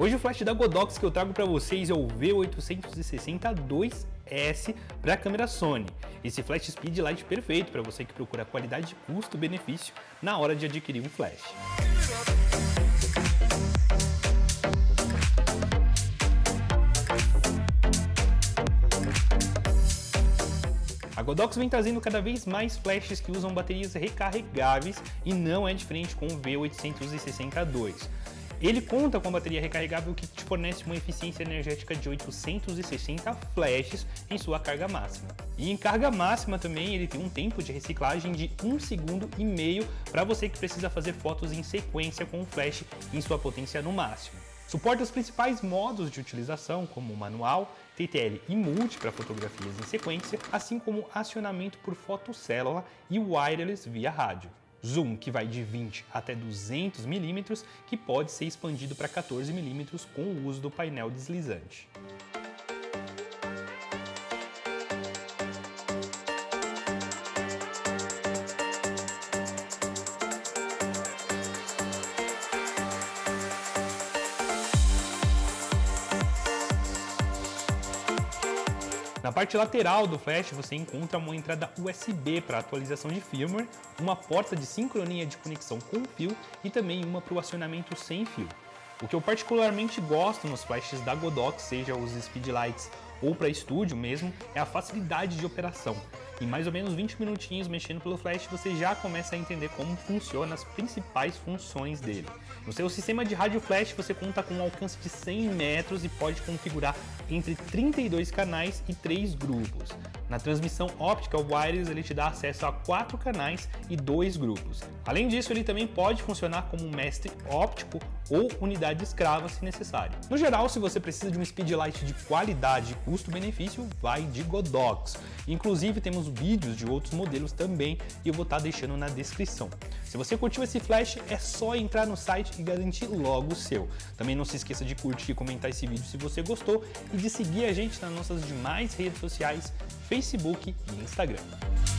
Hoje o flash da Godox que eu trago para vocês é o V860-2S para a câmera Sony. Esse flash speed light perfeito para você que procura qualidade custo-benefício na hora de adquirir um flash. A Godox vem trazendo cada vez mais flashes que usam baterias recarregáveis e não é diferente com o V860-2. Ele conta com bateria recarregável que te fornece uma eficiência energética de 860 flashes em sua carga máxima. E em carga máxima também ele tem um tempo de reciclagem de 1 segundo e meio para você que precisa fazer fotos em sequência com o flash em sua potência no máximo. Suporta os principais modos de utilização, como manual, TTL e multi para fotografias em sequência, assim como acionamento por fotocélula e wireless via rádio zoom que vai de 20 até 200 mm, que pode ser expandido para 14 mm com o uso do painel deslizante. Na parte lateral do flash você encontra uma entrada USB para atualização de firmware, uma porta de sincronia de conexão com fio e também uma para o acionamento sem fio. O que eu particularmente gosto nos flashes da Godox, seja os Speedlights ou para estúdio mesmo, é a facilidade de operação. Em mais ou menos 20 minutinhos mexendo pelo flash, você já começa a entender como funcionam as principais funções dele. No seu sistema de rádio flash, você conta com um alcance de 100 metros e pode configurar entre 32 canais e 3 grupos. Na transmissão óptica wireless, ele te dá acesso a 4 canais e 2 grupos. Além disso, ele também pode funcionar como um mestre óptico ou unidade escrava se necessário. No geral, se você precisa de um speedlight de qualidade e custo-benefício, vai de Godox. Inclusive, temos vídeos de outros modelos também e eu vou estar deixando na descrição. Se você curtiu esse flash, é só entrar no site e garantir logo o seu. Também não se esqueça de curtir e comentar esse vídeo se você gostou e de seguir a gente nas nossas demais redes sociais, Facebook e Instagram.